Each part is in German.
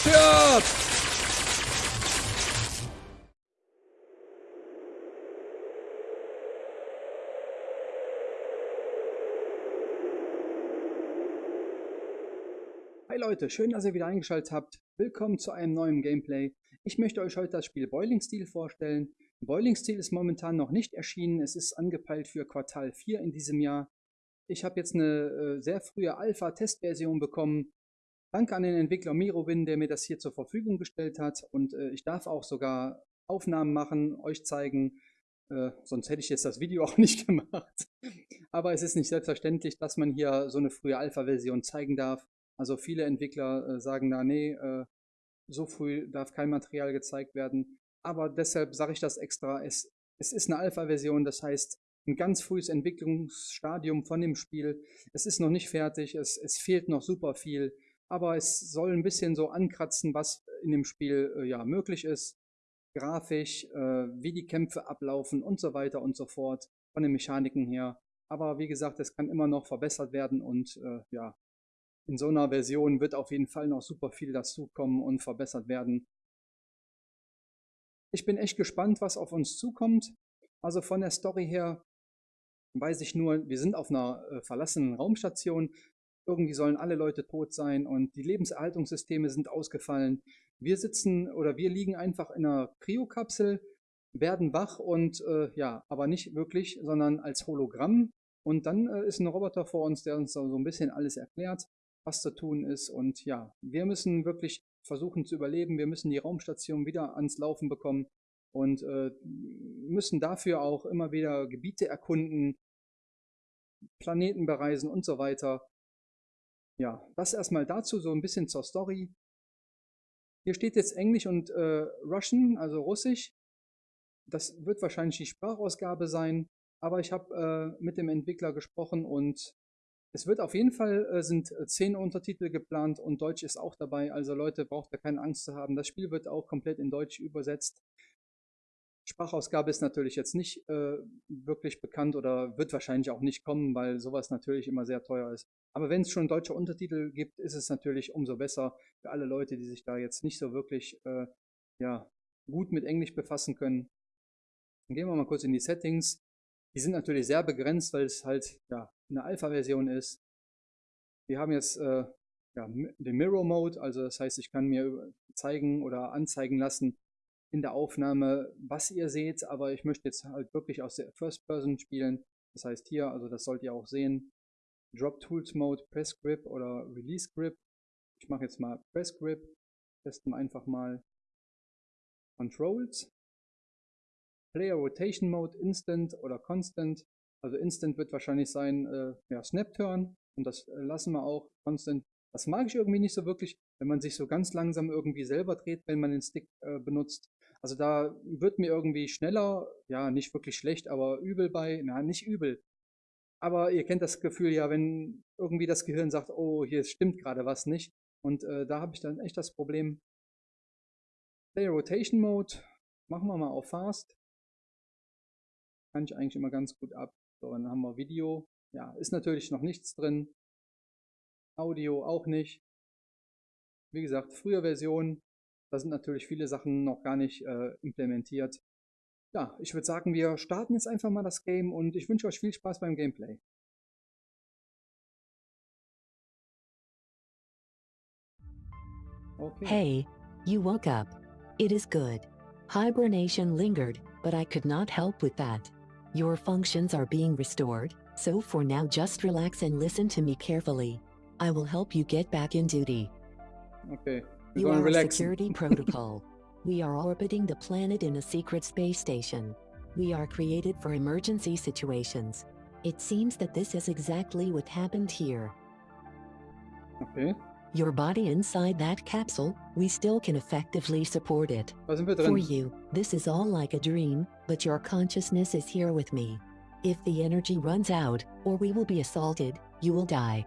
Zerstört! Hi Leute, schön, dass ihr wieder eingeschaltet habt. Willkommen zu einem neuen Gameplay. Ich möchte euch heute das Spiel Boiling Steel vorstellen. Boiling Steel ist momentan noch nicht erschienen. Es ist angepeilt für Quartal 4 in diesem Jahr. Ich habe jetzt eine äh, sehr frühe Alpha-Testversion bekommen. Danke an den Entwickler Mirowin, der mir das hier zur Verfügung gestellt hat. Und äh, ich darf auch sogar Aufnahmen machen, euch zeigen. Äh, sonst hätte ich jetzt das Video auch nicht gemacht. Aber es ist nicht selbstverständlich, dass man hier so eine frühe Alpha-Version zeigen darf. Also viele Entwickler äh, sagen da, nee, äh, so früh darf kein Material gezeigt werden. Aber deshalb sage ich das extra. Es, es ist eine Alpha-Version, das heißt ein ganz frühes Entwicklungsstadium von dem Spiel. Es ist noch nicht fertig, es, es fehlt noch super viel, aber es soll ein bisschen so ankratzen, was in dem Spiel äh, ja möglich ist. Grafisch, äh, wie die Kämpfe ablaufen und so weiter und so fort, von den Mechaniken her. Aber wie gesagt, es kann immer noch verbessert werden und äh, ja, in so einer Version wird auf jeden Fall noch super viel dazukommen und verbessert werden. Ich bin echt gespannt, was auf uns zukommt. Also von der Story her weiß ich nur, wir sind auf einer äh, verlassenen Raumstation. Irgendwie sollen alle Leute tot sein und die Lebenserhaltungssysteme sind ausgefallen. Wir sitzen oder wir liegen einfach in einer Kryokapsel, werden wach und äh, ja, aber nicht wirklich, sondern als Hologramm. Und dann äh, ist ein Roboter vor uns, der uns so ein bisschen alles erklärt, was zu tun ist. Und ja, wir müssen wirklich versuchen zu überleben. Wir müssen die Raumstation wieder ans Laufen bekommen und äh, müssen dafür auch immer wieder Gebiete erkunden, Planeten bereisen und so weiter. Ja, das erstmal dazu, so ein bisschen zur Story. Hier steht jetzt Englisch und äh, Russian, also Russisch. Das wird wahrscheinlich die Sprachausgabe sein, aber ich habe äh, mit dem Entwickler gesprochen und es wird auf jeden Fall, äh, sind zehn Untertitel geplant und Deutsch ist auch dabei. Also Leute, braucht da keine Angst zu haben. Das Spiel wird auch komplett in Deutsch übersetzt. Sprachausgabe ist natürlich jetzt nicht äh, wirklich bekannt oder wird wahrscheinlich auch nicht kommen, weil sowas natürlich immer sehr teuer ist. Aber wenn es schon deutsche Untertitel gibt, ist es natürlich umso besser für alle Leute, die sich da jetzt nicht so wirklich äh, ja, gut mit Englisch befassen können. Dann gehen wir mal kurz in die Settings. Die sind natürlich sehr begrenzt, weil es halt ja, eine Alpha-Version ist. Wir haben jetzt äh, ja, den Mirror Mode, also das heißt, ich kann mir zeigen oder anzeigen lassen in der Aufnahme, was ihr seht, aber ich möchte jetzt halt wirklich aus der First Person spielen. Das heißt hier, also das sollt ihr auch sehen, Drop Tools Mode, Press Grip oder Release Grip. Ich mache jetzt mal Press Grip, testen einfach mal Controls. Player Rotation Mode, Instant oder Constant. Also Instant wird wahrscheinlich sein, äh, ja, Snap Turn. Und das äh, lassen wir auch. Constant. Das mag ich irgendwie nicht so wirklich, wenn man sich so ganz langsam irgendwie selber dreht, wenn man den Stick äh, benutzt. Also da wird mir irgendwie schneller, ja, nicht wirklich schlecht, aber übel bei, na, nicht übel. Aber ihr kennt das Gefühl ja, wenn irgendwie das Gehirn sagt, oh, hier stimmt gerade was nicht. Und äh, da habe ich dann echt das Problem. Player Rotation Mode, machen wir mal auf Fast. Kann ich eigentlich immer ganz gut ab. So, dann haben wir Video. Ja, ist natürlich noch nichts drin. Audio auch nicht. Wie gesagt, frühe Version, da sind natürlich viele Sachen noch gar nicht äh, implementiert. Ja, ich würde sagen, wir starten jetzt einfach mal das Game und ich wünsche euch viel Spaß beim Gameplay. Okay. Hey, you woke up. It is good. Hibernation lingered, but I could not help with that. Your functions are being restored, so for now just relax and listen to me carefully. I will help you get back in duty. Okay. You are a security protocol. We are orbiting the planet in a secret space station. We are created for emergency situations. It seems that this is exactly what happened here. Okay. Your body inside that capsule, we still can effectively support it. For you, this is all like a dream, but your consciousness is here with me. If the energy runs out, or we will be assaulted, you will die.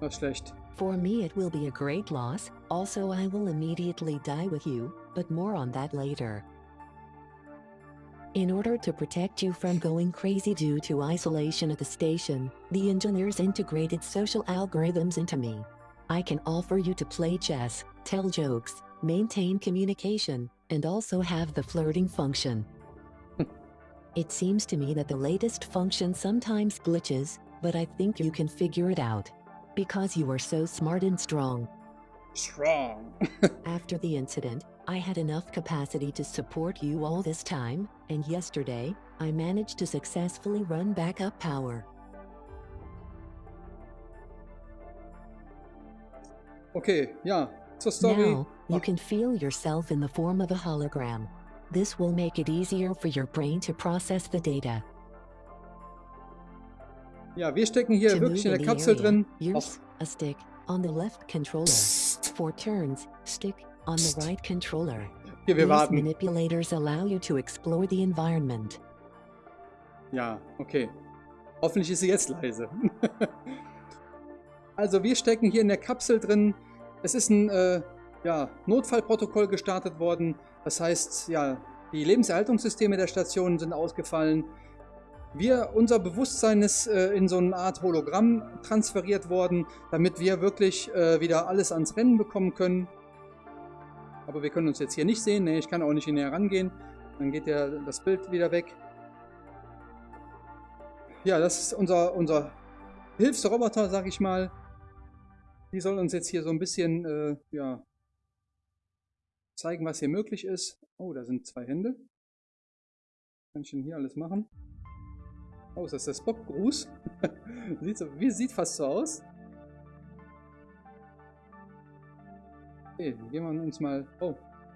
Not schlecht. For me it will be a great loss, also I will immediately die with you, but more on that later. In order to protect you from going crazy due to isolation at the station, the engineers integrated social algorithms into me. I can offer you to play chess, tell jokes, maintain communication, and also have the flirting function. it seems to me that the latest function sometimes glitches, but I think you can figure it out. Because you are so smart and strong. Strong. After the incident, I had enough capacity to support you all this time, and yesterday, I managed to successfully run backup power. Okay, yeah, so Story. Now, you can feel yourself in the form of a hologram. This will make it easier for your brain to process the data. Ja, wir stecken hier wirklich in der Kapsel drin. use a stick on the left controller. For turns, stick on the right controller. Hier, wir warten. manipulators allow you to explore the environment. Ja, okay. Hoffentlich ist sie jetzt leise. also wir stecken hier in der Kapsel drin. Es ist ein äh, ja, Notfallprotokoll gestartet worden. Das heißt, ja, die Lebenserhaltungssysteme der Station sind ausgefallen. Wir, unser Bewusstsein ist äh, in so eine Art Hologramm transferiert worden, damit wir wirklich äh, wieder alles ans Rennen bekommen können. Aber wir können uns jetzt hier nicht sehen. Nee, ich kann auch nicht näher rangehen. Dann geht ja das Bild wieder weg. Ja, das ist unser, unser Hilfsroboter, sag ich mal. Die soll uns jetzt hier so ein bisschen äh, ja, zeigen, was hier möglich ist. Oh, da sind zwei Hände. Kann ich denn hier alles machen? Oh, ist das der Spock-Gruß? sieht, so, wie, sieht fast so aus. Okay, gehen wir uns mal... Oh,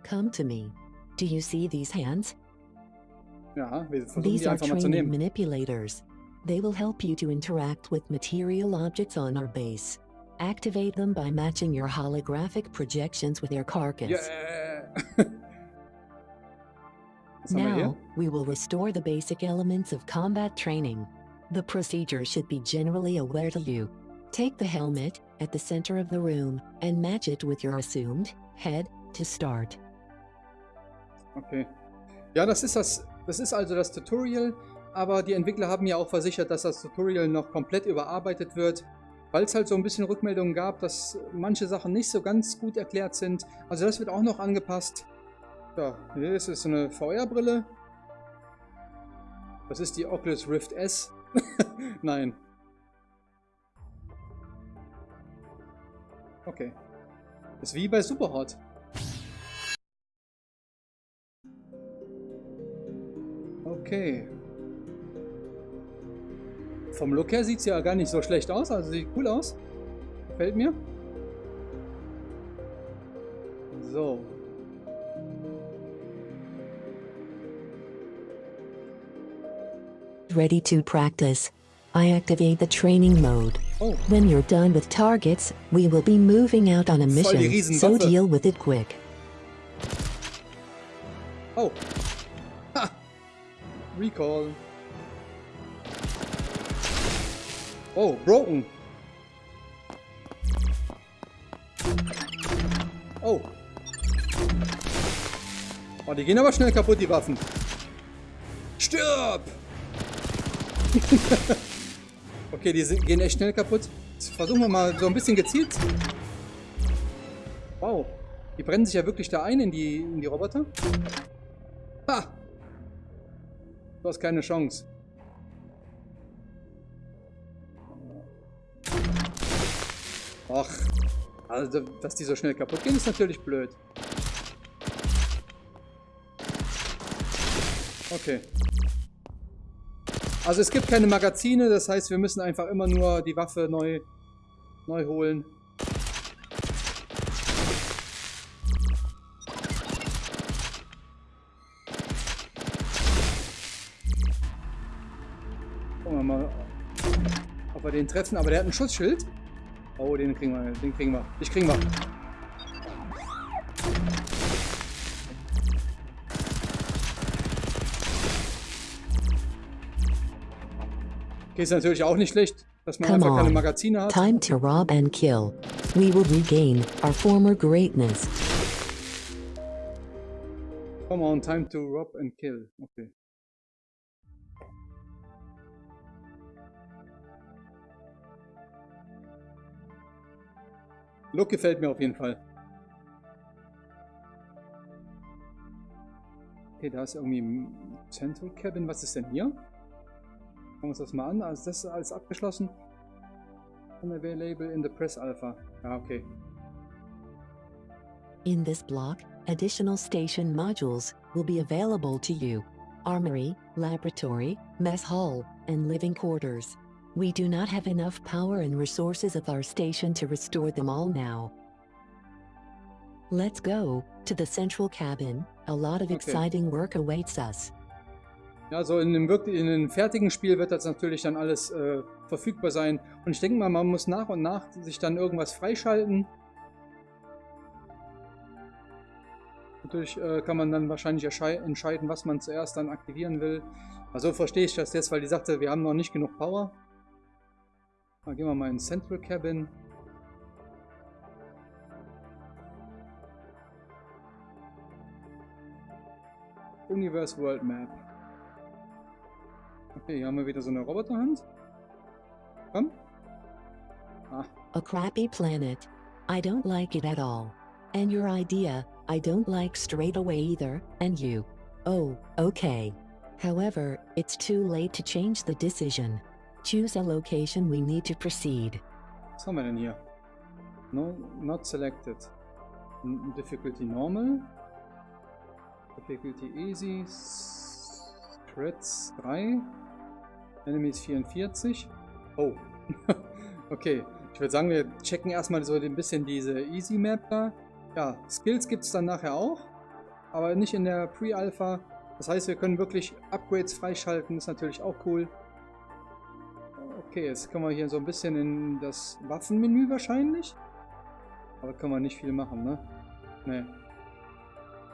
Come to me. Do you see these hands? ja, wir versuchen These die are einfach mal zu training nehmen. manipulators. They will help you to interact with material objects on our base. Activate them by matching your holographic projections with their carcass. Yeah! Now, we will restore the basic elements of combat training. The procedure should be generally aware to you. Take the helmet at the center of the room and match it with your assumed head to start. Okay. Ja, das ist das. Das ist also das Tutorial, aber die Entwickler haben ja auch versichert, dass das Tutorial noch komplett überarbeitet wird, weil es halt so ein bisschen Rückmeldungen gab, dass manche Sachen nicht so ganz gut erklärt sind. Also das wird auch noch angepasst. Ja, hier ist es eine VR-Brille. Das ist die Oculus Rift S. Nein. Okay. Ist wie bei Superhot. Okay. Vom Look her sieht es ja gar nicht so schlecht aus, also sieht cool aus. Gefällt mir. So. Ready to practice. I activate the training mode. Oh, When you're done with targets, we will be moving out on a mission, so deal with it quick. oh. Ha! Recall. Oh, broken. Oh. Oh, die gehen aber schnell kaputt, die Waffen. okay, die sind, gehen echt schnell kaputt. Versuchen wir mal so ein bisschen gezielt. Wow. Die brennen sich ja wirklich da ein in die, in die Roboter. Ha! Du hast keine Chance. Ach, also, dass die so schnell kaputt gehen, ist natürlich blöd. Okay. Also es gibt keine Magazine, das heißt, wir müssen einfach immer nur die Waffe neu, neu holen. Gucken wir mal, ob wir den treffen. Aber der hat ein Schutzschild. Oh, den kriegen wir, den kriegen wir. Dich kriegen wir. Okay, ist natürlich auch nicht schlecht, dass man Come einfach on. keine Magazine hat. Time to rob and kill. We will regain our former greatness. Come on, time to rob and kill. Okay. Look gefällt mir auf jeden Fall. Okay, da ist irgendwie ein Central Cabin. Was ist denn hier? Schauen wir uns das mal an. Also das ist alles abgeschlossen. Unavailable in the Press Alpha. Ja, okay. In this block, additional station modules will be available to you. Armory, laboratory, mess hall, and living quarters. We do not have enough power and resources of our station to restore them all now. Let's go to the central cabin. A lot of Okay. exciting work awaits us. Ja, so in einem, wirklich, in einem fertigen Spiel wird das natürlich dann alles äh, verfügbar sein. Und ich denke mal, man muss nach und nach sich dann irgendwas freischalten. Natürlich äh, kann man dann wahrscheinlich entscheiden, was man zuerst dann aktivieren will. Also so verstehe ich das jetzt, weil die sagte, wir haben noch nicht genug Power. Dann gehen wir mal in Central Cabin. Universe World Map. Okay, hier haben wir wieder so eine Roboterhand. Komm. Ah, A crappy planet. I don't like it at all. And your idea, I don't like straight away either, and you. Oh, okay. However, it's too late to change the decision. Choose a location we need to proceed. was haben wir denn hier? No, not selected. N difficulty normal. Difficulty easy. S- Crits 3. Enemies 44. Oh. okay. Ich würde sagen, wir checken erstmal so ein bisschen diese Easy Map da. Ja, Skills gibt es dann nachher auch. Aber nicht in der Pre-Alpha. Das heißt, wir können wirklich Upgrades freischalten. Ist natürlich auch cool. Okay, jetzt können wir hier so ein bisschen in das Waffenmenü wahrscheinlich. Aber können wir nicht viel machen, ne? Ne.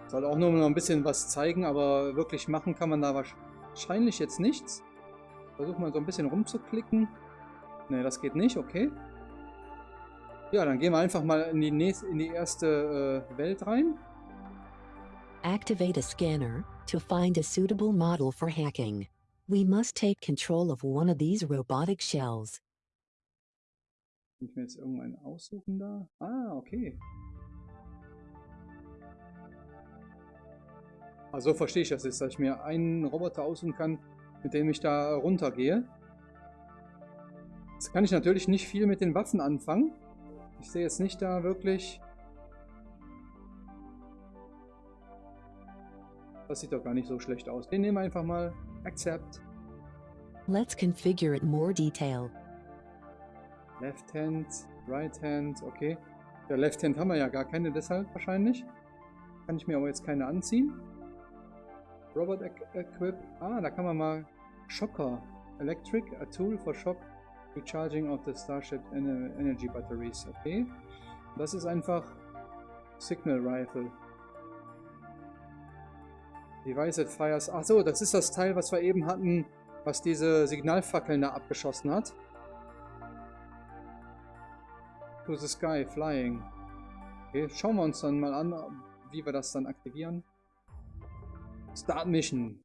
Soll auch nur noch ein bisschen was zeigen, aber wirklich machen kann man da wahrscheinlich jetzt nichts. Versuchen mal so ein bisschen rumzuklicken. Ne, das geht nicht, okay. Ja, dann gehen wir einfach mal in die, nächste, in die erste äh, Welt rein. Activate a scanner to find a suitable model for hacking. We must take control of one of these robotic shells. Kann ich mir jetzt irgendeinen aussuchen da? Ah, okay. Also so verstehe ich das jetzt, dass ich mir einen Roboter aussuchen kann, mit dem ich da runtergehe. Jetzt kann ich natürlich nicht viel mit den Waffen anfangen. Ich sehe jetzt nicht da wirklich... Das sieht doch gar nicht so schlecht aus. Den nehmen wir einfach mal. Accept. Let's configure it more detail. Left Hand, Right Hand, okay. Ja, Left Hand haben wir ja gar keine, deshalb wahrscheinlich. Kann ich mir aber jetzt keine anziehen. Robot Equ- Equip. Ah, da kann man mal Shocker. Electric, a tool for shock recharging of the Starship ener Energy Batteries. Okay. Das ist einfach Signal Rifle. Device that fires. Ach so, das ist das Teil, was wir eben hatten, was diese Signalfackeln da abgeschossen hat. To the sky, flying. Okay, schauen wir uns dann mal an, wie wir das dann aktivieren. Start Mission.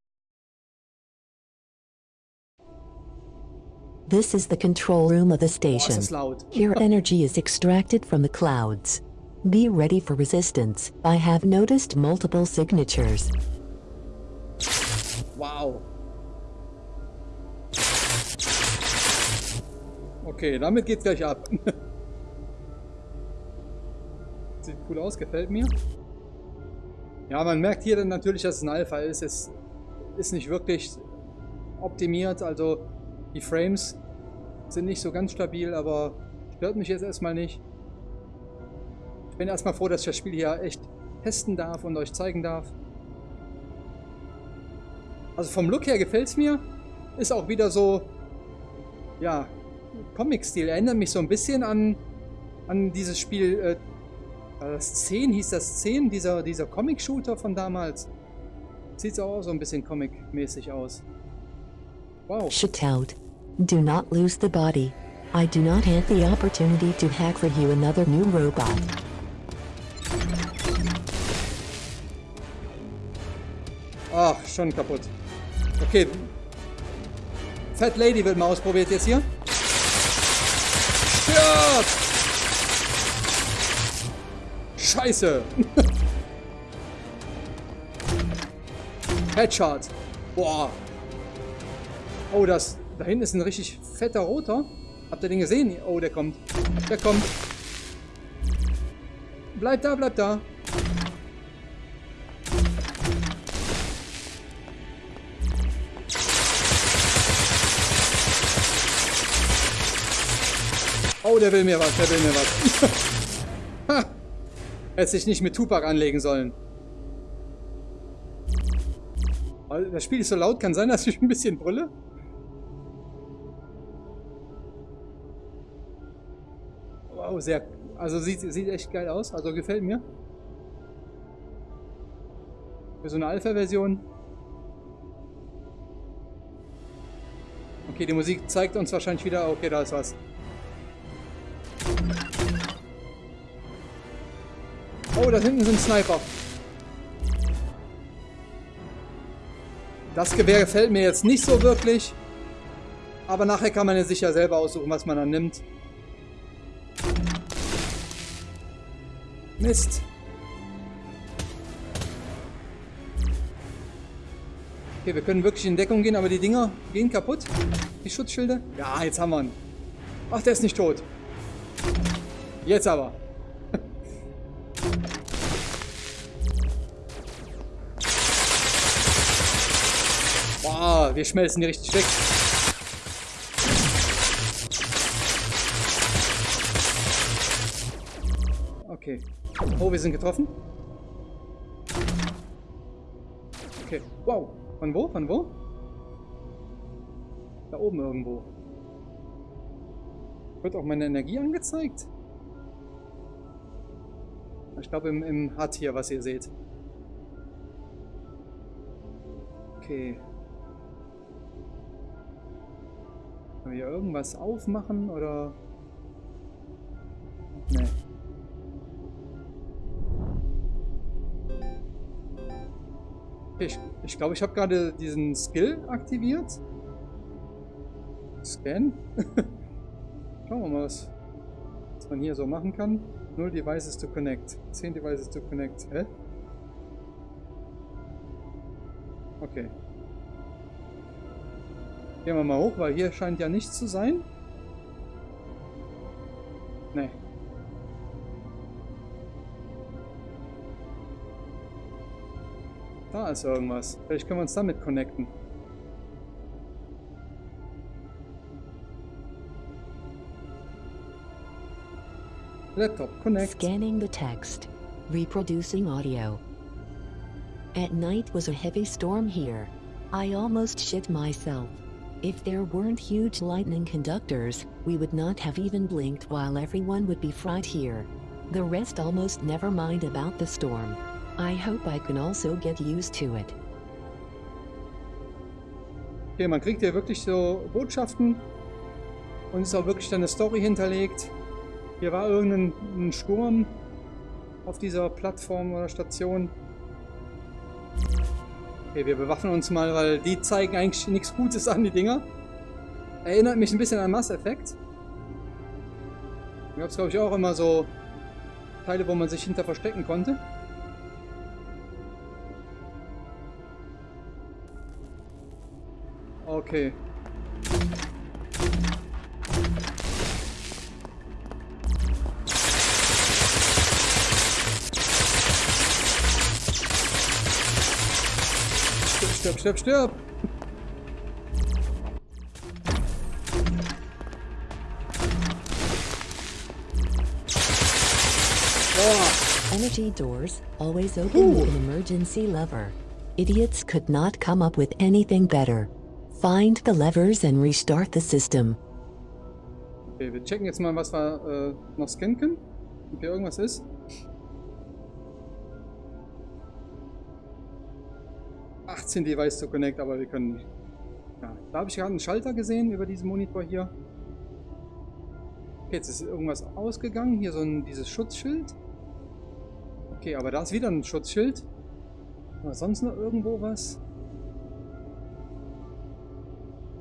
This is the control room of the ist station. laut. Here energy is extracted from the clouds. Be ready for resistance. I have noticed multiple signatures. Wow. Okay, damit geht's gleich ab. Sieht cool aus, gefällt mir. Ja, man merkt hier dann natürlich, dass es ein Alpha ist. Es ist nicht wirklich optimiert, also die Frames sind nicht so ganz stabil, aber stört mich jetzt erstmal nicht. Ich bin erstmal froh, dass ich das Spiel hier echt testen darf und euch zeigen darf. Also vom Look her gefällt es mir. Ist auch wieder so, ja, Comic-Stil. Erinnert mich so ein bisschen an, an dieses Spiel, äh, das 10 hieß das 10, dieser, dieser Comic-Shooter von damals. Sieht auch so ein bisschen Comic-mäßig aus. Wow. Shut out. Do not lose the body. I do not have the opportunity to hack for you another new robot. Ach, schon kaputt. Okay. Fat Lady wird mal ausprobiert jetzt hier. Stirb! Scheiße! Headshot. Boah. Oh, das... Da hinten ist ein richtig fetter Roter. Habt ihr den gesehen? Oh, der kommt. Der kommt. Bleib da, bleib da. Oh, der will mir was, der will mir was. Hätte sich nicht mit Tupac anlegen sollen. Das Spiel ist so laut, kann sein, dass ich ein bisschen brülle. Sehr... Also sieht, sieht echt geil aus, also gefällt mir. Für so eine Alpha-Version. Okay, die Musik zeigt uns wahrscheinlich wieder... Okay, da ist was. Oh, da hinten sind Sniper. Das Gewehr gefällt mir jetzt nicht so wirklich. Aber nachher kann man ja sich ja selber aussuchen, was man dann nimmt. Mist. Okay, wir können wirklich in Deckung gehen, aber die Dinger gehen kaputt. Die Schutzschilde. Ja, jetzt haben wir ihn. Ach, der ist nicht tot. Jetzt aber. Boah, wir schmelzen die richtig weg. Oh, wir sind getroffen. Okay. Wow. Von wo? Von wo? Da oben irgendwo. Wird auch meine Energie angezeigt? Ich glaube im, im HUD hier, was ihr seht. Okay. Können wir hier irgendwas aufmachen oder... Ich glaube, ich, glaub, ich habe gerade diesen Skill aktiviert. Scan. Schauen wir mal, was, was man hier so machen kann. 0 Devices to connect. 10 Devices to connect. Hä? Okay. Gehen wir mal hoch, weil hier scheint ja nichts zu sein. Nee. Da ist irgendwas. Vielleicht können wir uns damit connecten. Laptop, connect. Scanning the text. Reproducing audio. At night was a heavy storm here. I almost shit myself. If there weren't huge lightning conductors, we would not have even blinked while everyone would be fried here. The rest almost never mind about the storm. I hope I can also get used to it. Okay, man kriegt hier wirklich so Botschaften und ist auch wirklich dann eine Story hinterlegt. Hier war irgendein Sturm auf dieser Plattform oder Station. Okay, wir bewaffnen uns mal, weil die zeigen eigentlich nichts Gutes an, die Dinger. Erinnert mich ein bisschen an Mass Effect. Da gab es, glaube ich, auch immer so Teile, wo man sich hinter verstecken konnte. Okay. Stirb, stirb, stirb! Energy doors, always open with an emergency lever. Idiots could not come up with anything better. Find the levers and restart the system. Okay, wir checken jetzt mal, was wir äh, noch scannen können. Ob hier irgendwas ist. ...18 Device to connect, aber wir können... Ja, da habe ich gerade einen Schalter gesehen über diesen Monitor hier. Okay, jetzt ist irgendwas ausgegangen. Hier so ein dieses Schutzschild. Okay, aber da ist wieder ein Schutzschild. Aber sonst noch irgendwo was?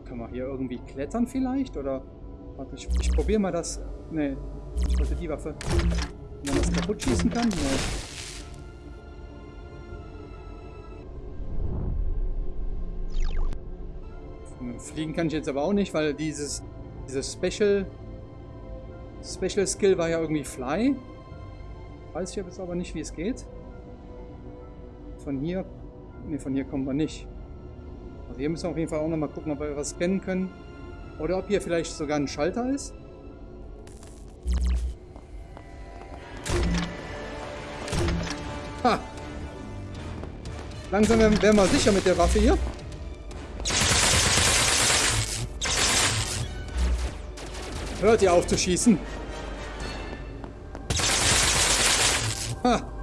Kann man hier irgendwie klettern vielleicht? Oder. Warte, ich, ich probiere mal das. Ne, ich wollte die Waffe. Wenn man das kaputt schießen kann? Ne. Fliegen kann ich jetzt aber auch nicht, weil dieses, dieses Special, Special Skill war ja irgendwie Fly. Weiß ich jetzt aber nicht, wie es geht. Von hier, ne, von hier kommen wir nicht. Hier müssen wir auf jeden Fall auch nochmal gucken, ob wir was scannen können. Oder ob hier vielleicht sogar ein Schalter ist. Ha! Langsam werden wir sicher mit der Waffe hier. Hört ihr auf zu schießen? Ha!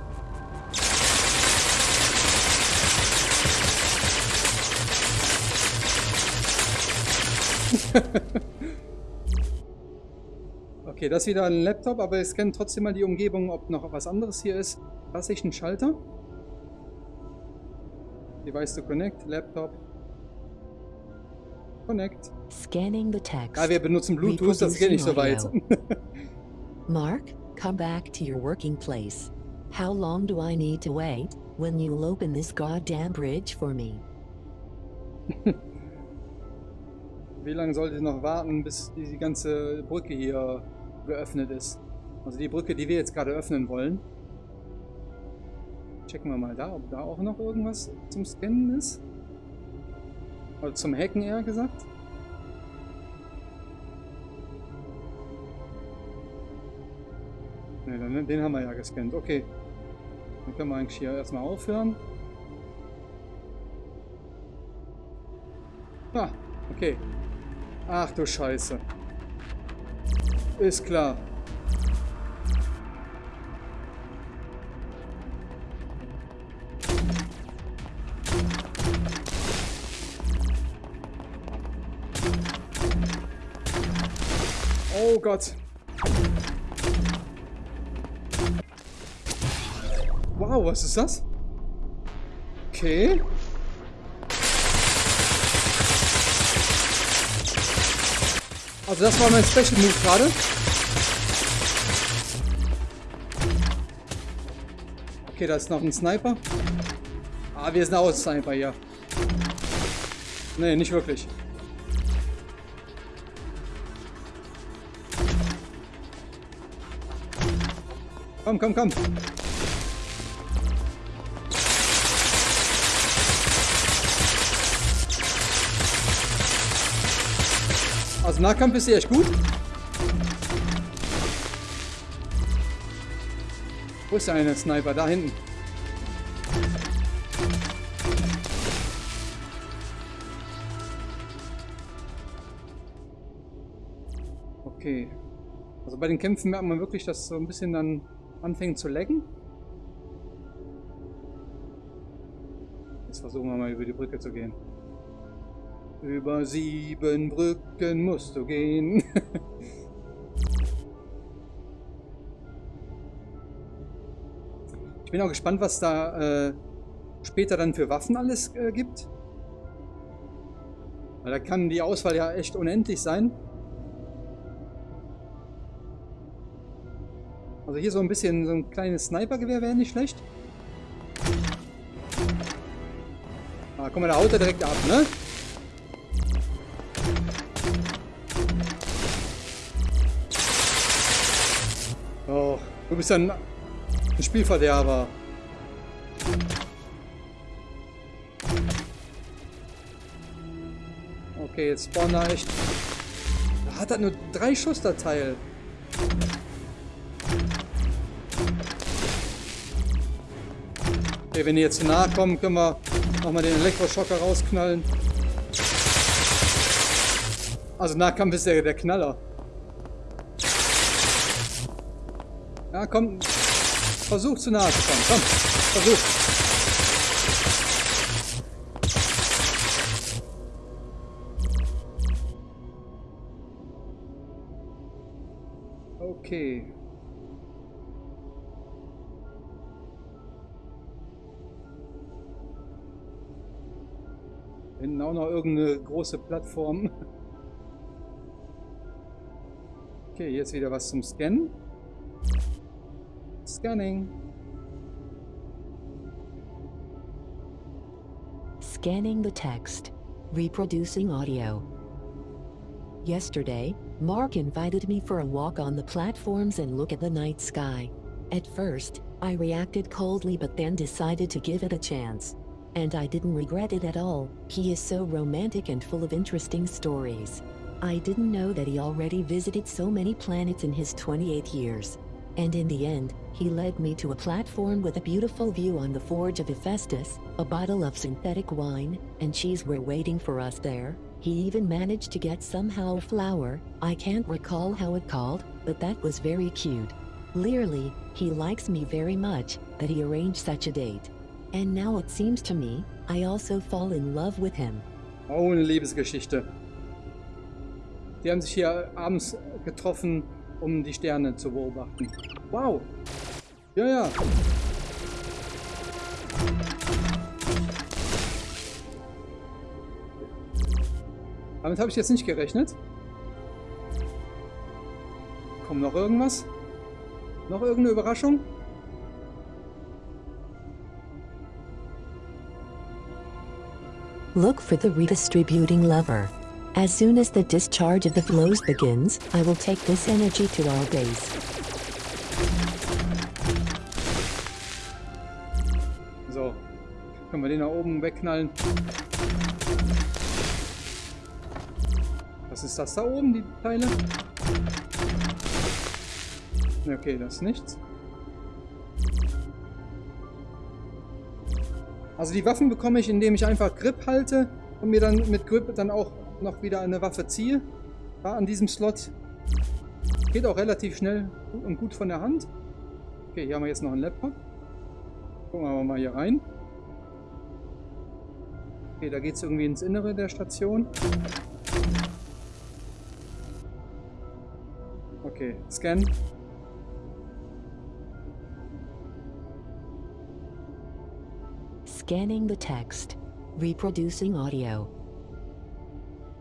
Okay, das ist wieder ein Laptop, aber es scannt trotzdem mal die Umgebung, ob noch was anderes hier ist. Was ist ein Schalter? Device to connect, Laptop. Connect. Scanning the text. Ah, wir benutzen Bluetooth, das geht nicht so weit. Mark, come back to your working place. How long do I need to wait when you'll open this goddamn bridge for me? Wie lange sollte ich noch warten, bis die ganze Brücke hier geöffnet ist? Also die Brücke, die wir jetzt gerade öffnen wollen. Checken wir mal da, ob da auch noch irgendwas zum Scannen ist. Oder zum Hacken eher gesagt. Ne, den haben wir ja gescannt. Okay. Dann können wir eigentlich hier erstmal aufhören. Ah, okay. Ach du Scheiße. Ist klar. Oh Gott. Wow, was ist das? Okay. Also das war mein Special Move gerade. Okay, da ist noch ein Sniper. Ah, wir sind auch Sniper hier. Nee, nicht wirklich. Komm, komm, komm. Also Nahkampf ist hier echt gut. Wo ist der eine Sniper? Da hinten. Okay. Also bei den Kämpfen merkt man wirklich, dass so ein bisschen dann anfängt zu lecken. Jetzt versuchen wir mal über die Brücke zu gehen. Über sieben Brücken musst du gehen. ich bin auch gespannt, was da äh, später dann für Waffen alles äh, gibt. Weil da kann die Auswahl ja echt unendlich sein. Also hier so ein bisschen so ein kleines Snipergewehr wäre nicht schlecht. Ah, guck mal, da haut er direkt ab, ne? Du bist ein, ein Spielverderber. Okay, jetzt spawnen da echt... Da hat er nur drei Schuss, der Teil. Okay, wenn die jetzt nahe kommen, können wir nochmal den Elektroschocker rausknallen. Also Nahkampf ist der, der Knaller. Ja, komm. Versuch zu nahe zu kommen. Komm, versuch. Okay. Hinten auch noch irgendeine große Plattform. Okay, jetzt wieder was zum Scannen. Scanning. Scanning the text. reproducing audio. Yesterday, Mark invited me for a walk on the platforms and look at the night sky. At first, I reacted coldly but then decided to give it a chance. And I didn't regret it at all, he is so romantic and full of interesting stories. I didn't know that he already visited so many planets in his 28 years. And in the end, he led me to a platform with a beautiful view on the Forge of Hephaestus, a bottle of synthetic wine, and cheese were waiting for us there. He even managed to get somehow a flower, I can't recall how it called, but that was very cute. Clearly, he likes me very much, that he arranged such a date. And now it seems to me, I also fall in love with him. Oh, eine Liebesgeschichte. Die haben sich hier abends getroffen, um die Sterne zu beobachten. Wow. Ja, ja. Damit habe ich jetzt nicht gerechnet. Kommt noch irgendwas? Noch irgendeine Überraschung? Look for the redistributing lever. As soon as the discharge of the flows begins, I will take this energy to our base. So. Können wir den da oben wegknallen. Was ist das da oben, die Teile? Okay, das ist nichts. Also die Waffen bekomme ich, indem ich einfach Grip halte und mir dann mit Grip dann auch noch wieder eine Waffe ziehe. Ja, an diesem Slot. Geht auch relativ schnell und gut von der Hand. Okay, hier haben wir jetzt noch einen Laptop. Gucken wir mal hier rein. Okay, da geht es irgendwie ins Innere der Station. Okay, Scan. Scanning the text. Reproducing audio.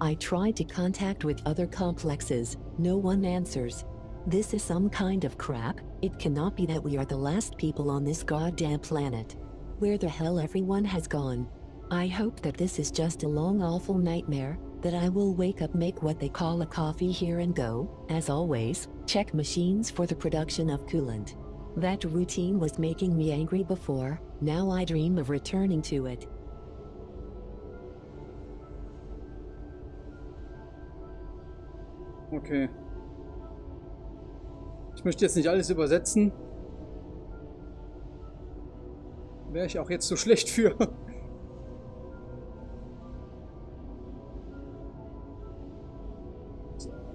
I tried to contact with other complexes, no one answers. This is some kind of crap, it cannot be that we are the last people on this goddamn planet. Where the hell everyone has gone. I hope that this is just a long awful nightmare, that I will wake up make what they call a coffee here and go, as always, check machines for the production of coolant. That routine was making me angry before, now I dream of returning to it. Okay. Ich möchte jetzt nicht alles übersetzen. Wäre ich auch jetzt so schlecht für.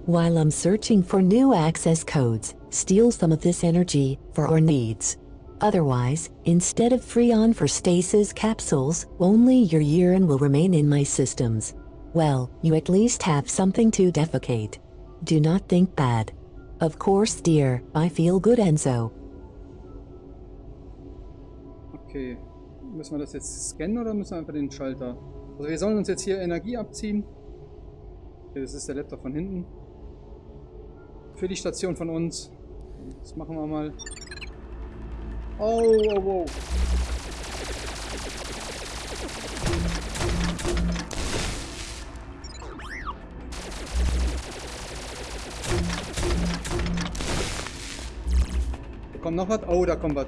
While I'm searching for new access codes, steal some of this energy for our needs. Otherwise, instead of Freon for stasis capsules, only your urine will remain in my systems. Well, you at least have something to defecate. Do not think bad. Of course, dear, I feel good and so. Okay. Müssen wir das jetzt scannen oder müssen wir einfach den Schalter? Also wir sollen uns jetzt hier Energie abziehen. Okay, das ist der Laptop von hinten. Für die Station von uns. Das machen wir mal. Oh, oh, oh. Kommt noch was? Oh, da kommt was.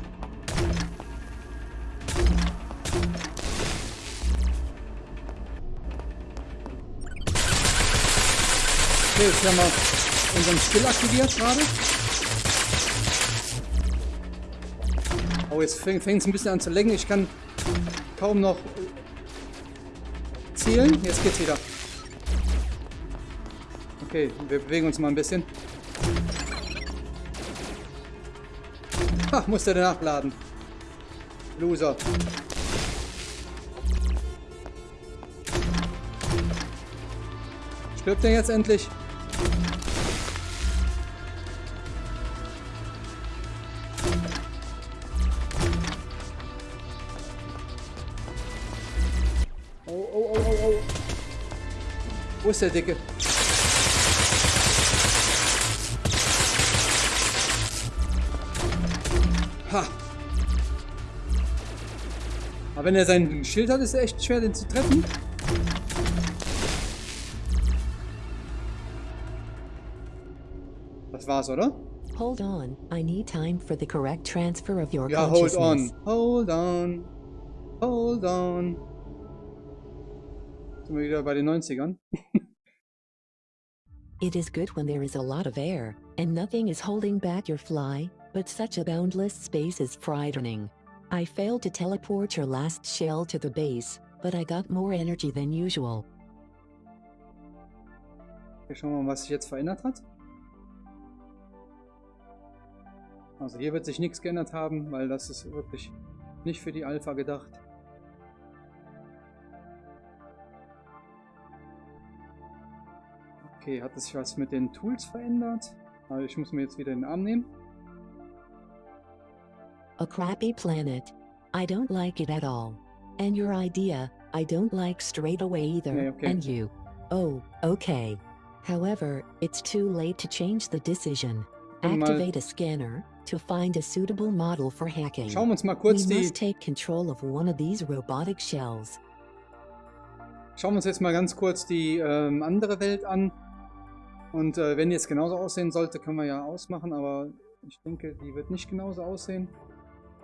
Okay, jetzt haben wir unseren Skill aktiviert gerade. Oh, jetzt fängt es ein bisschen an zu lenken. Ich kann kaum noch zielen. Jetzt geht's wieder. Okay, wir bewegen uns mal ein bisschen. Ha, musste nachladen. Loser. Stirbt der jetzt endlich? Oh, oh, oh, oh, oh. Wo ist der Dicke? Aber wenn er sein Schild hat, ist er echt schwer, den zu treffen. Das war's, oder? Hold on. I need time for the correct transfer of your ja, hold on. Hold on. Hold on. Sind wir wieder bei den 90ern? It is good when there is a lot of air, and nothing is holding back your fly, but such a boundless space is frightening. I failed to teleport your last shell to the base, but I got more energy than usual. Okay, schauen wir mal, was sich jetzt verändert hat. Also hier wird sich nichts geändert haben, weil das ist wirklich nicht für die Alpha gedacht. Okay, hat sich was mit den Tools verändert? Also ich muss mir jetzt wieder den Arm nehmen. A crappy planet. I don't like it at all. And your idea, I don't like straight away either. Yeah, okay. And you. Oh, okay. However, it's too late to change the decision. Activate a scanner to find a suitable model for hacking. Schauen wir uns mal we kurz die, must take control of one of these robotic shells. schauen wir uns jetzt mal ganz kurz die ähm, andere Welt an. Und äh, wenn die jetzt genauso aussehen sollte, können wir ja ausmachen, aber ich denke, die wird nicht genauso aussehen.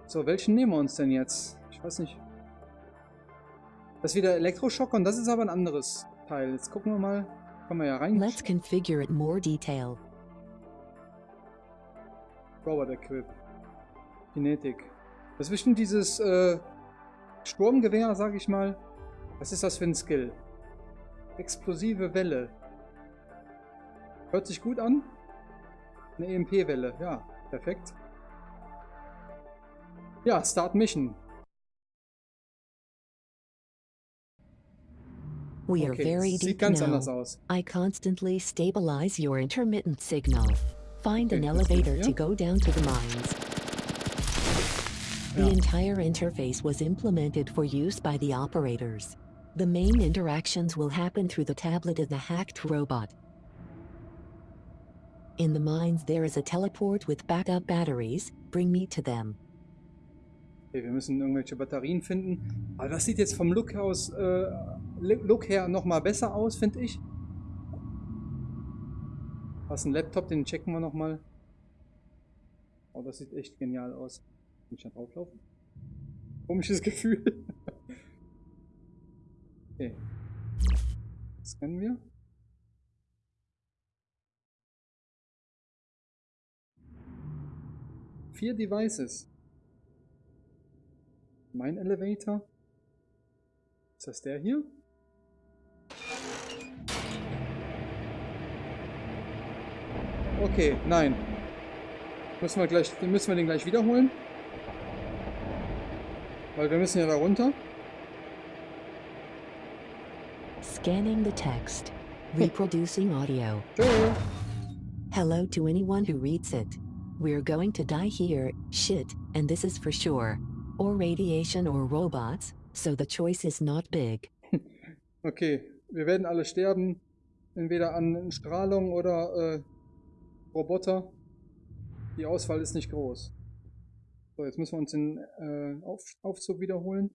So, welchen nehmen wir uns denn jetzt? Ich weiß nicht. Das ist wieder Elektroschock und das ist aber ein anderes Teil. Jetzt gucken wir mal. Können wir ja rein. Let's configure it more detail. Robot Equip. Kinetik. Das ist bestimmt dieses äh, Sturmgewehr, sag ich mal. Was ist das für ein Skill? Explosive Welle. Hört sich gut an. Eine EMP-Welle. Ja, perfekt. Ja, Start Mission. We are Okay, very deep now. I constantly stabilize your intermittent signal. Find an elevator to go down to the mines. The Ja. entire interface was implemented for use by the operators. The main interactions will happen through the tablet of the hacked robot. In the mines, there is a teleport with backup batteries. Bring me to them. Okay, wir müssen irgendwelche Batterien finden. Aber das sieht jetzt vom Look aus, äh, Look her nochmal besser aus, finde ich. Was ein Laptop, den checken wir nochmal. Oh, das sieht echt genial aus. Kann ich da drauflaufen? Komisches Gefühl. okay. Scannen wir. Vier Devices. Mein Elevator. Ist das der hier? Okay, nein. Müssen wir gleich, müssen wir den gleich wiederholen. Weil wir müssen ja da runter. Scanning the text. Reproducing audio. Tschö. Hello to anyone who reads it. We're going to die here, shit, and this is for sure. Or radiation or robots, so the choice is not big. Okay, wir werden alle sterben. Entweder an Strahlung oder äh, Roboter. Die Auswahl ist nicht groß. So, jetzt müssen wir uns den äh, Auf Aufzug wiederholen.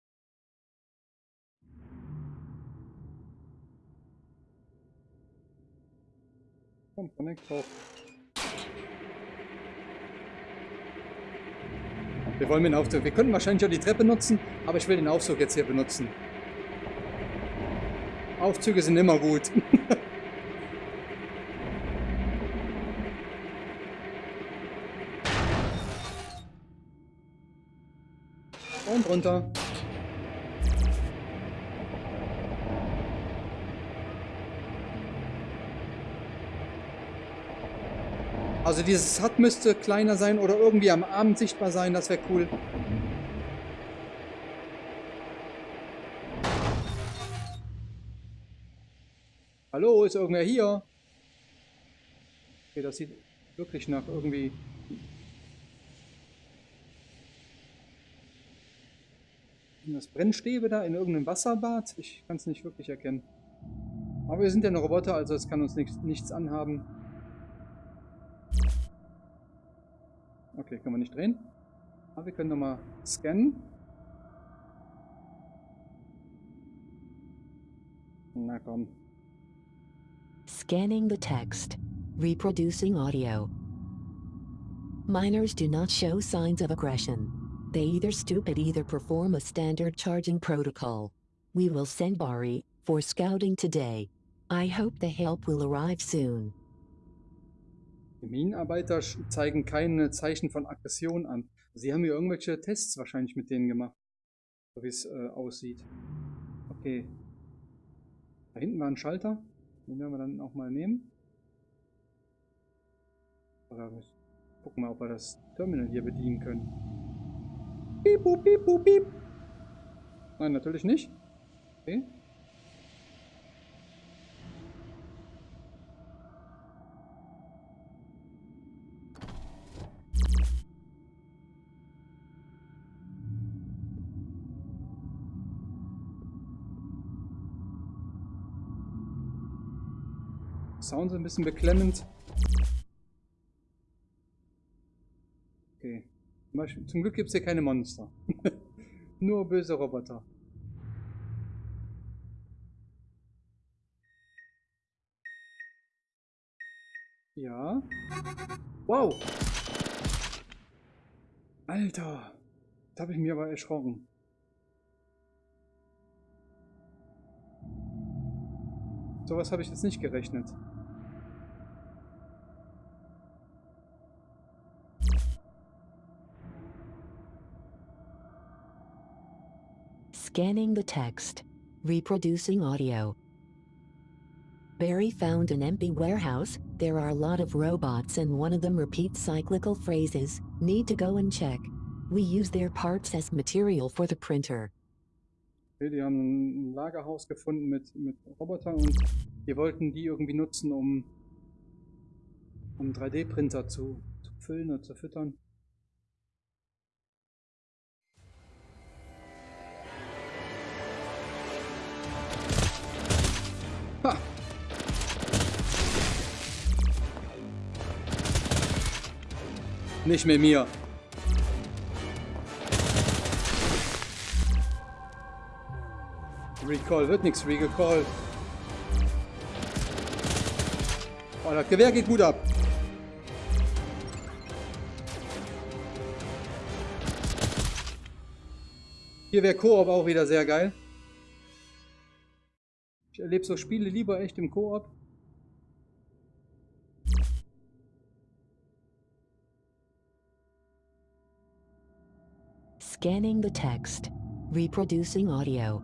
Komm, connect drauf. Wir wollen den Aufzug. Wir könnten wahrscheinlich auch die Treppe nutzen, aber ich will den Aufzug jetzt hier benutzen. Aufzüge sind immer gut. Und runter. Also dieses Hut müsste kleiner sein oder irgendwie am Abend sichtbar sein, das wäre cool. Hallo, ist irgendwer hier? Okay, das sieht wirklich nach irgendwie... Sind das Brennstäbe da in irgendeinem Wasserbad? Ich kann es nicht wirklich erkennen. Aber wir sind ja eine Roboter, also es kann uns nichts, nichts anhaben. Okay, können wir nicht drehen. Aber wir können nochmal scannen. Na komm. Scanning the text. Reproducing audio. Miners do not show signs of aggression. They either stupid either perform a standard charging protocol. We will send Bari for scouting today. I hope the help will arrive soon. Die Minenarbeiter zeigen keine Zeichen von Aggression an. Sie haben hier irgendwelche Tests wahrscheinlich mit denen gemacht. So wie es äh, aussieht. Okay. Da hinten war ein Schalter. Den werden wir dann auch mal nehmen. Oder gucken mal, ob wir das Terminal hier bedienen können. Piep, piep, boop, piep. Nein, natürlich nicht. Okay. Sound ein bisschen beklemmend. Okay. Zum Glück gibt es hier keine Monster. Nur böse Roboter. Ja. Wow. Alter. Da habe ich mir aber erschrocken. Sowas habe ich jetzt nicht gerechnet. Scanning the text. Reproducing audio. Barry found an empty warehouse. There are a lot of robots and one of them repeats cyclical phrases. Need to go and check. We use their parts as material for the printer. Okay, die haben ein Lagerhaus gefunden mit, mit Robotern und wir wollten die irgendwie nutzen, um, um 3D-Printer zu, zu füllen oder zu füttern. Nicht mit mir. Recall, wird nichts Recall. Oh, das Gewehr geht gut ab. Hier wäre Koop auch wieder sehr geil. Ich erlebe so Spiele lieber echt im Koop. Scanning the text. Reproducing audio.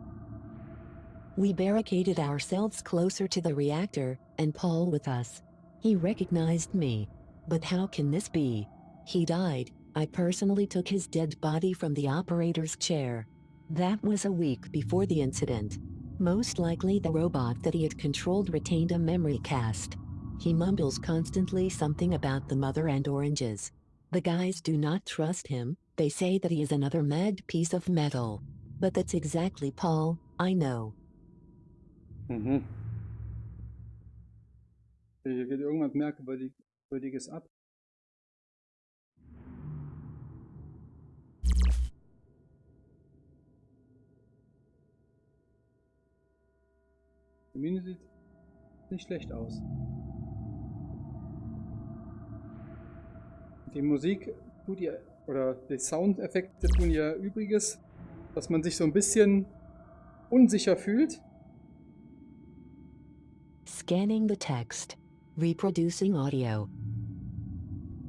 We barricaded ourselves closer to the reactor, and Paul with us. He recognized me. But how can this be? He died. I personally took his dead body from the operator's chair. That was a week before the incident. Most likely the robot that he had controlled retained a memory cast. He mumbles constantly something about the mother and oranges. The guys do not trust him, they say that he is another mad piece of metal. But that's exactly Paul, I know. Mhm. Hier geht irgendwas Merkwürdiges ab. Die Mine sieht nicht schlecht aus. Die Musik tut ihr, oder die Soundeffekte tun ihr Übriges, dass man sich so ein bisschen unsicher fühlt. Scanning the text. Reproducing audio.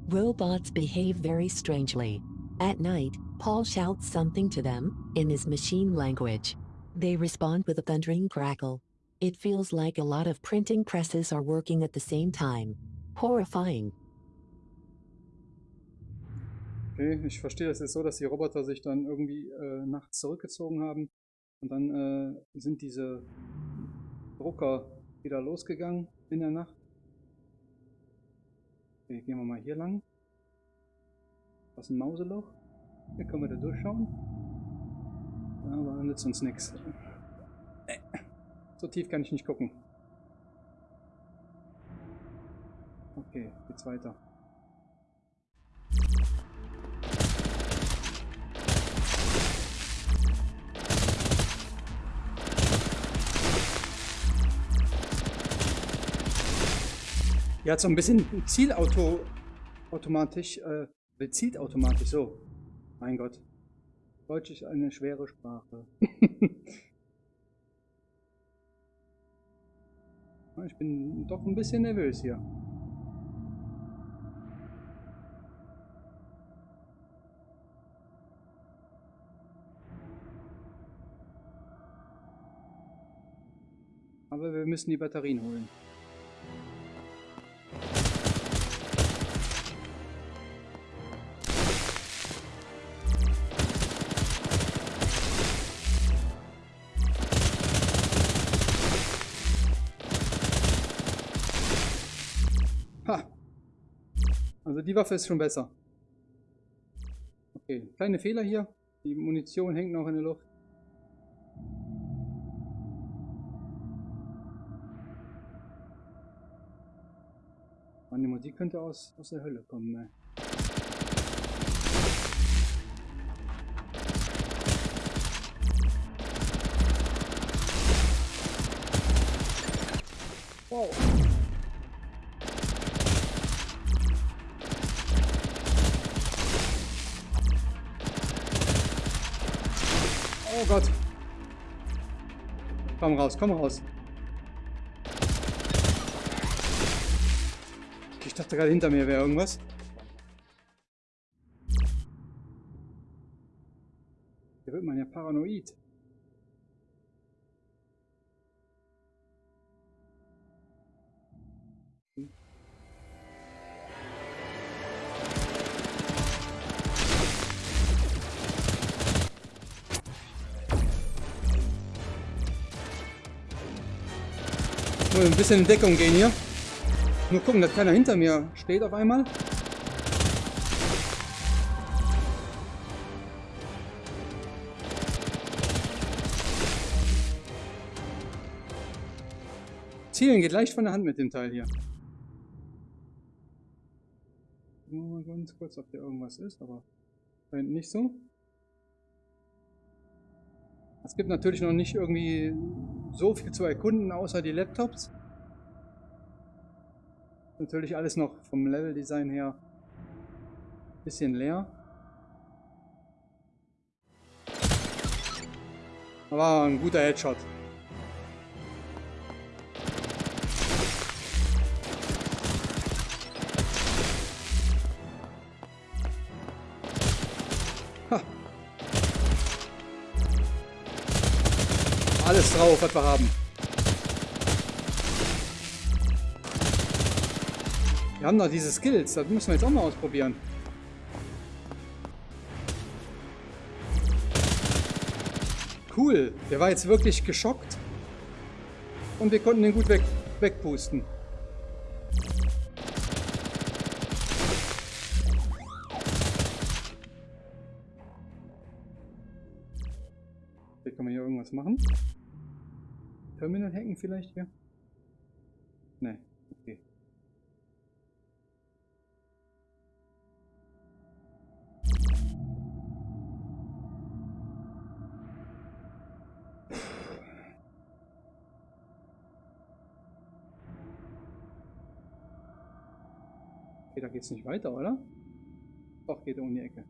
Robots behave very strangely. At night, Paul shouts something to them, in his machine language. They respond with a thundering crackle. It feels like a lot of printing presses are working at the same time. Horrifying. Okay, ich verstehe das jetzt so, dass die Roboter sich dann irgendwie äh, nachts zurückgezogen haben und dann äh, sind diese Drucker wieder losgegangen in der Nacht. Okay, gehen wir mal hier lang. Was ist ein Mauseloch? Hier können wir da durchschauen. Aber nützt uns nichts. So tief kann ich nicht gucken. Okay, geht's weiter. Ja, so ein bisschen Zielauto automatisch äh, Bezieht automatisch so. Mein Gott. Deutsch ist eine schwere Sprache. ich bin doch ein bisschen nervös hier. Aber wir müssen die Batterien holen. Also die Waffe ist schon besser. Okay, kleine Fehler hier. Die Munition hängt noch in der Luft. Mann, die Musik könnte aus, aus der Hölle kommen, ne? Wow. Komm raus, komm raus. Ich dachte gerade hinter mir wäre irgendwas. Hier wird man ja paranoid. Ein bisschen in Deckung gehen hier. Nur gucken, dass keiner hinter mir steht auf einmal. Zielen geht leicht von der Hand mit dem Teil hier. Nur mal ganz kurz, ob hier irgendwas ist, aber scheint nicht so. Es gibt natürlich noch nicht irgendwie so viel zu erkunden, außer die Laptops. Natürlich alles noch vom Level-Design her ein bisschen leer. Aber ein guter Headshot. Ha. Alles drauf, was wir haben. Haben noch diese Skills, das müssen wir jetzt auch mal ausprobieren. Cool, der war jetzt wirklich geschockt. Und wir konnten den gut weg, wegpusten. Hier kann man hier irgendwas machen. Terminal hacken vielleicht hier? Ne, Okay, da geht's nicht weiter, oder? Doch, geht um die Ecke.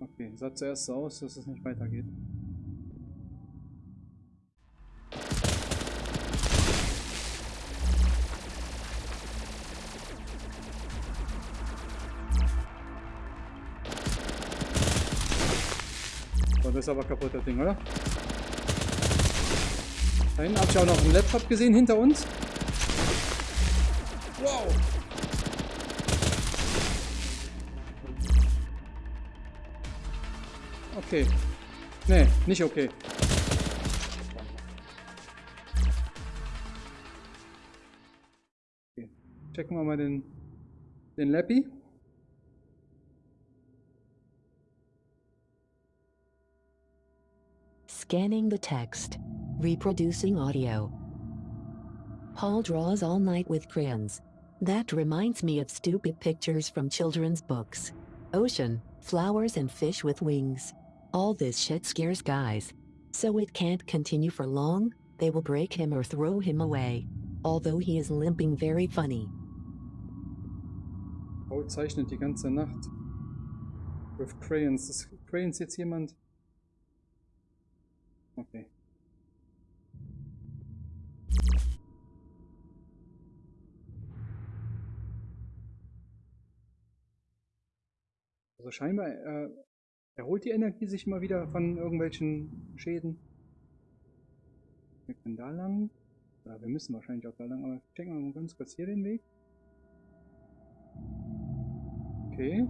Okay, sah zuerst so aus, dass es nicht weitergeht. So, das ist aber kaputt, das Ding, oder? Da hinten habe ich auch noch einen Laptop gesehen hinter uns. Wow! Okay. Nee, nicht okay. okay. Checken wir mal. Scanning the text. Reproducing audio. Paul draws all night with crayons. That reminds me of stupid pictures from children's books. Ocean, flowers and fish with wings. All this shit scares guys. So it can't continue for long, they will break him or throw him away. Although he is limping very funny. Paul zeichnet die ganze Nacht. With crayons. Ist crayons jetzt jemand? Okay. Also scheinbar äh, erholt die Energie sich immer wieder von irgendwelchen Schäden. Wir können da lang. Ja, wir müssen wahrscheinlich auch da lang, aber checken wir mal ganz kurz hier den Weg. Okay.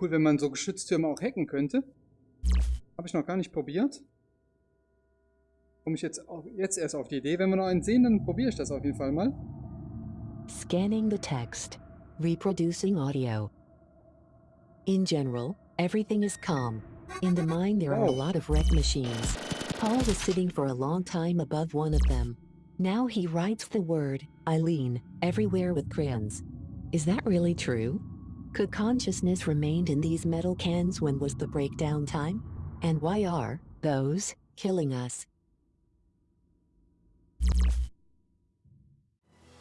Cool, wenn man so Geschütztürme auch hacken könnte. Habe ich noch gar nicht probiert. Komme ich jetzt, auch, jetzt erst auf die Idee. Wenn wir noch einen sehen, dann probiere ich das auf jeden Fall mal. Scanning the text. Reproducing audio. In general, everything is calm. In the mine, there are a Oh. lot of wreck machines. Paul was sitting for a long time above one of them. Now he writes the word, Eileen, everywhere with crayons. Is that really true? Could consciousness remained in these metal cans when was the breakdown time? And why are those killing us?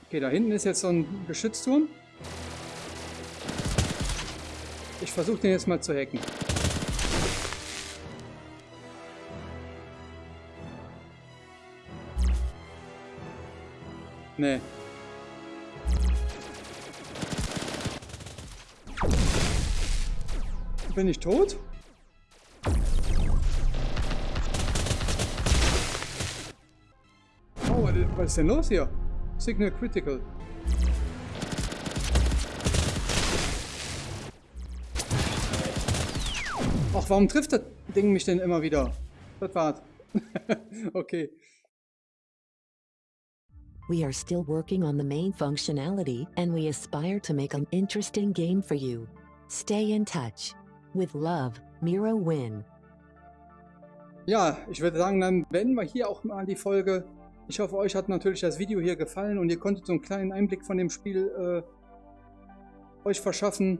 Okay, da hinten ist jetzt so ein Geschützturm. Ich versuche den jetzt mal zu hacken. Nee. Bin ich tot? Oh, was ist denn los hier? Signal Critical. Ach, warum trifft das Ding mich denn immer wieder? Das war's. okay. We are still working on the main functionality and we aspire to make an interesting game for you. Stay in touch. With love, Miro Win. Ja, ich würde sagen, dann beenden wir hier auch mal die Folge. Ich hoffe, euch hat natürlich das Video hier gefallen und ihr konntet so einen kleinen Einblick von dem Spiel äh, euch verschaffen.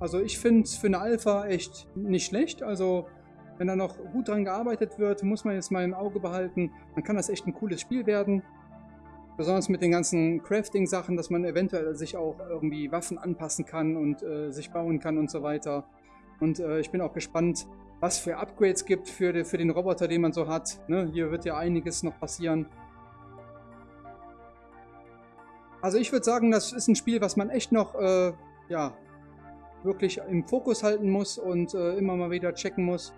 Also ich finde es für eine Alpha echt nicht schlecht. Also wenn da noch gut dran gearbeitet wird, muss man jetzt mal im Auge behalten. Dann kann das echt ein cooles Spiel werden. Besonders mit den ganzen Crafting-Sachen, dass man eventuell sich auch irgendwie Waffen anpassen kann und äh, sich bauen kann und so weiter. Und äh, ich bin auch gespannt, was für Upgrades gibt für, die, für den Roboter, den man so hat. Ne? Hier wird ja einiges noch passieren. Also ich würde sagen, das ist ein Spiel, was man echt noch äh, ja, wirklich im Fokus halten muss und äh, immer mal wieder checken muss,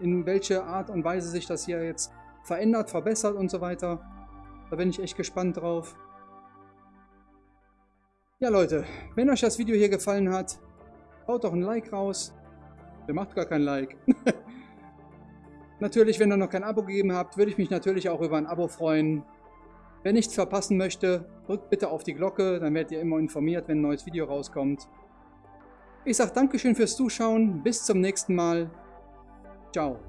in welche Art und Weise sich das hier jetzt verändert, verbessert und so weiter. Da bin ich echt gespannt drauf. Ja Leute, wenn euch das Video hier gefallen hat, haut doch ein Like raus. Der macht gar kein Like. natürlich, wenn ihr noch kein Abo gegeben habt, würde ich mich natürlich auch über ein Abo freuen. Wer nichts verpassen möchte, drückt bitte auf die Glocke, dann werdet ihr immer informiert, wenn ein neues Video rauskommt. Ich sage Dankeschön fürs Zuschauen, bis zum nächsten Mal. Ciao.